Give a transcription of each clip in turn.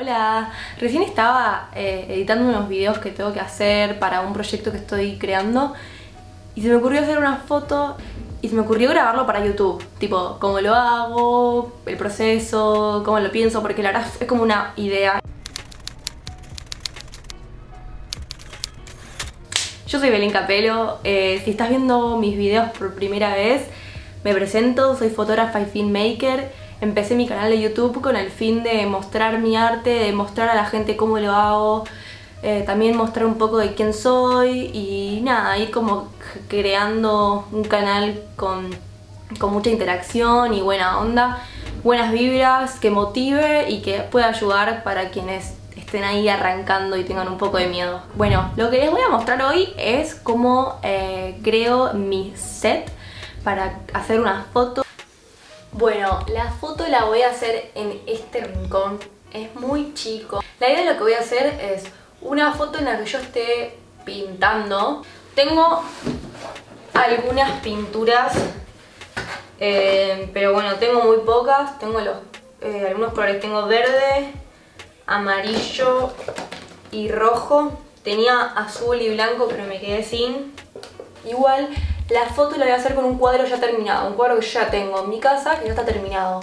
Hola, recién estaba eh, editando unos videos que tengo que hacer para un proyecto que estoy creando y se me ocurrió hacer una foto y se me ocurrió grabarlo para YouTube, tipo, cómo lo hago, el proceso, cómo lo pienso, porque la verdad es como una idea. Yo soy Belén Capelo, eh, si estás viendo mis videos por primera vez, me presento, soy fotógrafa y filmmaker Empecé mi canal de YouTube con el fin de mostrar mi arte, de mostrar a la gente cómo lo hago, eh, también mostrar un poco de quién soy y nada, ir como creando un canal con, con mucha interacción y buena onda, buenas vibras, que motive y que pueda ayudar para quienes estén ahí arrancando y tengan un poco de miedo. Bueno, lo que les voy a mostrar hoy es cómo eh, creo mi set para hacer unas fotos bueno, la foto la voy a hacer en este rincón, es muy chico. La idea de lo que voy a hacer es una foto en la que yo esté pintando. Tengo algunas pinturas, eh, pero bueno, tengo muy pocas. Tengo los, eh, algunos colores, tengo verde, amarillo y rojo. Tenía azul y blanco, pero me quedé sin. Igual la foto la voy a hacer con un cuadro ya terminado, un cuadro que ya tengo en mi casa que ya está terminado.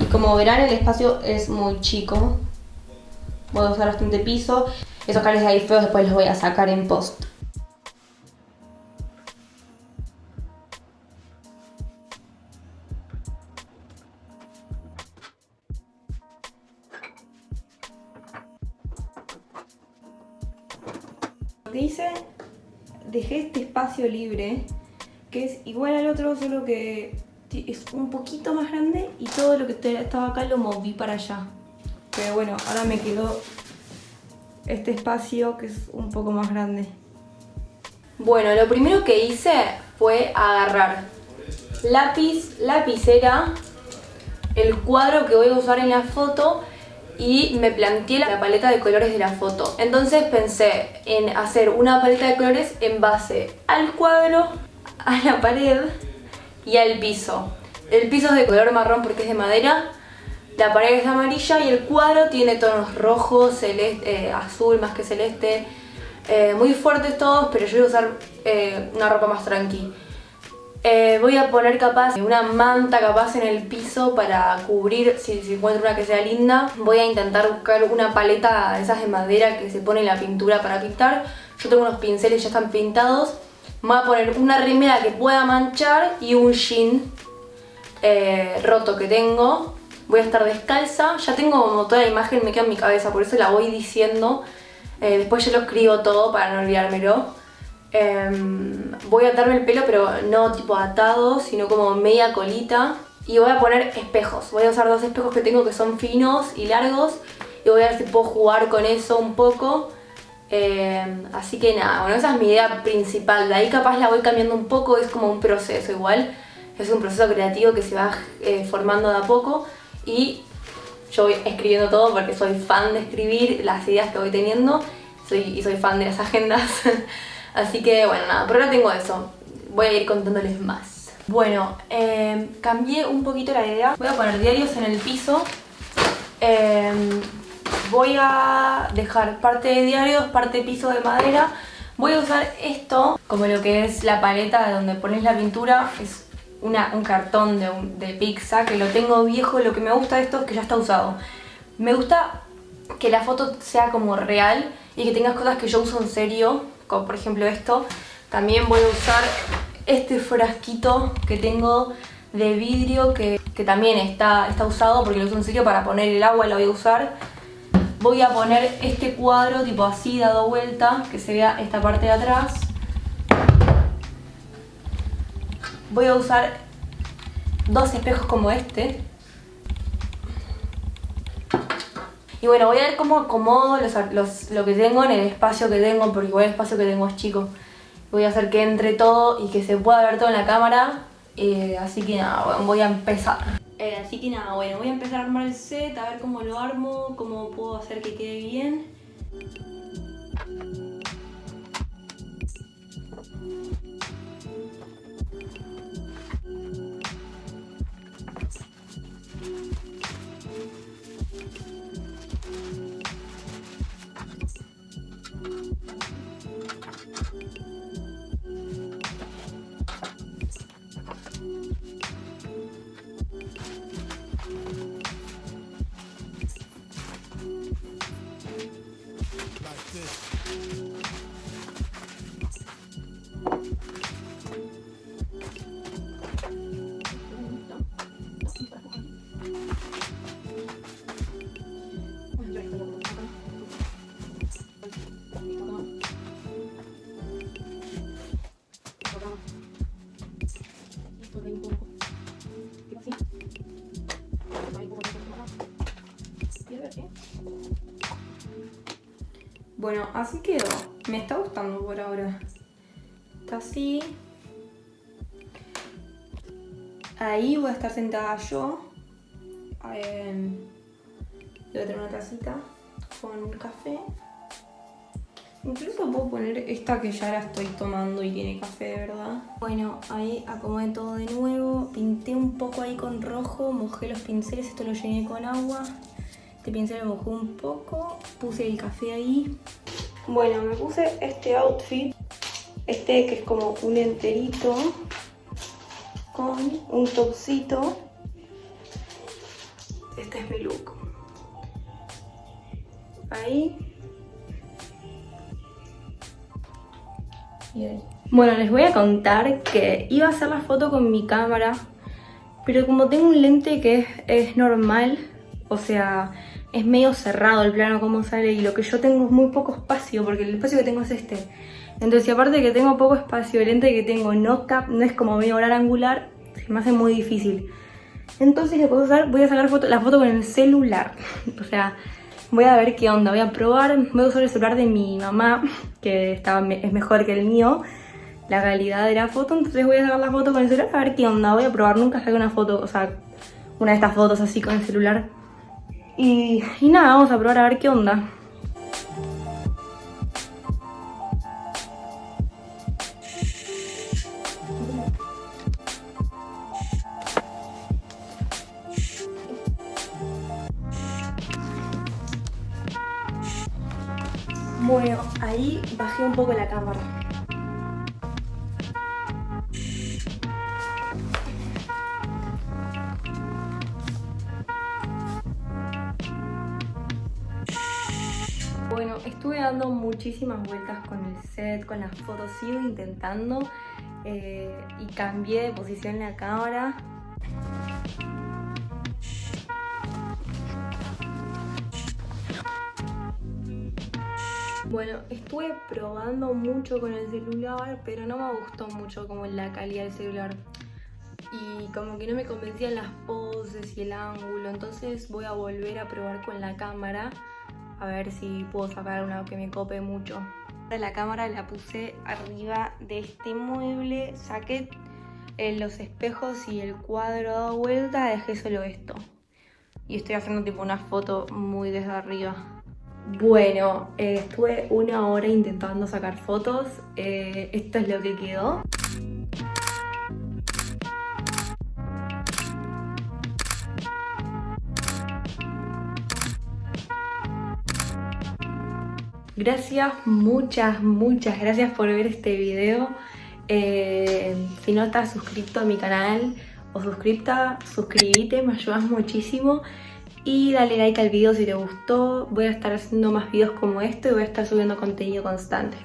Y como verán el espacio es muy chico. Voy a usar bastante piso. Esos cables ahí feos después los voy a sacar en post. Lo que hice, dejé este espacio libre que es igual al otro, solo que es un poquito más grande y todo lo que estaba acá lo moví para allá. Pero bueno, ahora me quedó este espacio que es un poco más grande. Bueno, lo primero que hice fue agarrar lápiz, lapicera, el cuadro que voy a usar en la foto y me planteé la paleta de colores de la foto. Entonces pensé en hacer una paleta de colores en base al cuadro a la pared y al piso. El piso es de color marrón porque es de madera, la pared es amarilla y el cuadro tiene tonos rojos, celeste, eh, azul más que celeste, eh, muy fuertes todos, pero yo voy a usar eh, una ropa más tranqui. voy a poner capaz una manta capaz en el piso para cubrir, si, si, encuentro una que sea linda. Voy a intentar buscar una paleta de esas de madera que se pone en la pintura para pintar. Yo tengo unos pinceles ya están pintados voy a poner una remera que pueda manchar y un jean eh, roto que tengo. Voy a estar descalza, ya tengo como toda la imagen, me queda en mi cabeza, por eso la voy diciendo. Eh, después yo lo escribo todo para no olvidármelo. Em, voy a atarme el pelo, pero no tipo atado, sino como media colita. Y voy a poner espejos. Voy a usar dos espejos que tengo que son finos y largos. Y voy a ver si puedo jugar con eso un poco. Em, así que nada, bueno, esa es mi idea principal. De ahí capaz la voy cambiando un poco, es como un proceso igual. Es un proceso creativo que se va eh, formando de a poco y yo voy escribiendo todo porque soy fan de escribir las ideas que voy teniendo soy, y soy fan de las agendas. Así que bueno, nada, por ahora tengo eso. Voy a ir contándoles más. Bueno, em, cambié un poquito la idea. Voy a poner diarios en el piso. Voy a dejar parte de diarios, parte de piso de madera. Voy a usar esto como lo que es la paleta de donde pones la pintura. Es un cartón de, de pizza que lo tengo viejo. Lo que me gusta de esto es que ya está usado. Me gusta que la foto sea como real y que tengas cosas que yo uso en serio, como por ejemplo esto. También voy a usar este frasquito que tengo de vidrio que, que también está, está usado porque lo uso en serio para poner el agua, lo voy a usar voy a poner este cuadro tipo así dado vuelta, que se vea esta parte de atrás. Voy a usar dos espejos como este. Y bueno, voy a ver cómo acomodo lo que tengo en el espacio que tengo, porque igual el espacio que tengo es chico. Voy a hacer que entre todo y que se pueda ver todo en la cámara. Eh, así que nada, voy a empezar. Eh, así que nada, bueno, voy a empezar a armar el set, a ver cómo lo armo, cómo puedo hacer que quede bien. Bueno, así quedó. Me está gustando por ahora. Está así. Ahí voy a estar sentada yo. Eh, voy a tener una tacita con café. Incluso puedo poner esta que ya la estoy tomando y tiene café de verdad. Bueno, ahí acomodé todo de nuevo. Pinté un poco ahí con rojo, mojé los pinceles, esto lo llené con agua. Este pincel lo mojé un poco, puse el café ahí. Bueno, me puse este outfit, este que es como un enterito, con un topcito. Este es mi look. Ahí. Y ahí. Bueno, les voy a contar que iba a hacer la foto con mi cámara, pero como tengo un lente que es, es normal, o sea, es medio cerrado el plano como sale y lo que yo tengo es muy poco espacio porque el espacio que tengo es este. Entonces, aparte de que tengo poco espacio, el lente que tengo no, cap, no es como medio hora angular, se me hace muy difícil. Entonces, le puedo usar, voy a sacar foto, la foto con el celular. o sea, voy a ver qué onda, voy a probar, voy a usar el celular de mi mamá, que estaba, es mejor que el mío, la calidad de la foto, entonces voy a sacar la foto con el celular a ver qué onda, voy a probar, nunca saqué una foto, o sea, una de estas fotos así con el celular y, nada, vamos a probar a ver qué onda. Bueno, ahí bajé un poco la cámara. Estuve dando muchísimas vueltas con el set, con las fotos, sigo intentando eh, y cambié de posición la cámara. Bueno, estuve probando mucho con el celular, pero no me gustó mucho como la calidad del celular. Y como que no me convencían las poses y el ángulo, entonces voy a volver a probar con la cámara a ver si puedo sacar una que me cope mucho. La cámara la puse arriba de este mueble, saqué eh, los espejos y el cuadro dado vuelta, dejé solo esto. Y estoy haciendo tipo una foto muy desde arriba. Bueno, eh, estuve una hora intentando sacar fotos. Eh, esto es lo que quedó. Gracias, muchas, muchas gracias por ver este video. Eh, si no estás suscrito a mi canal o suscripta, suscríbete, me ayudas muchísimo. Y dale like al video si te gustó. Voy a estar haciendo más videos como este y voy a estar subiendo contenido constante.